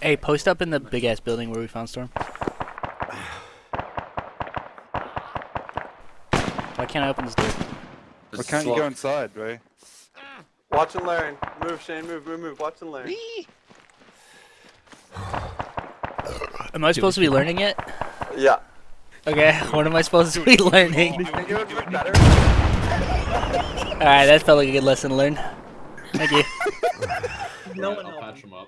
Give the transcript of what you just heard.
Hey, post up in the big ass building where we found Storm. Why can't I open this door? Why can't you go inside, Ray? Watch and learn. Move, Shane. Move, move, move. Watch and learn. Am I supposed to be learning it? Yeah. Okay, what am I supposed to be learning? Alright, that felt like a good lesson to learn. Thank you. No one I'll patch him up.